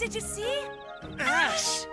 Did you see? Ash!